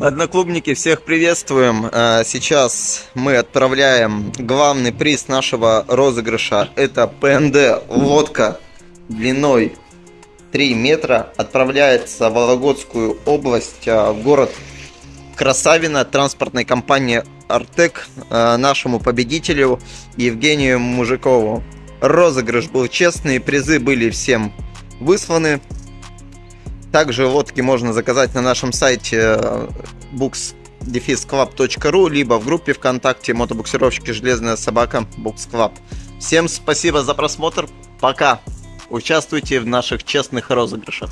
Одноклубники, всех приветствуем. А, Сейчас мы отправляем главный приз нашего розыгрыша. Это ПНД лодка длиной 3 метра. Отправляется в Вологодскую область, а, в город Красавино, транспортной компании Артек, а, нашему победителю Евгению Мужикову. Розыгрыш был честный, призы были всем высланы. Также лодки можно заказать на нашем сайте books-club.ru либо в группе ВКонтакте мотобуксировщики «Железная собака» Books Club. Всем спасибо за просмотр. Пока. Участвуйте в наших честных розыгрышах.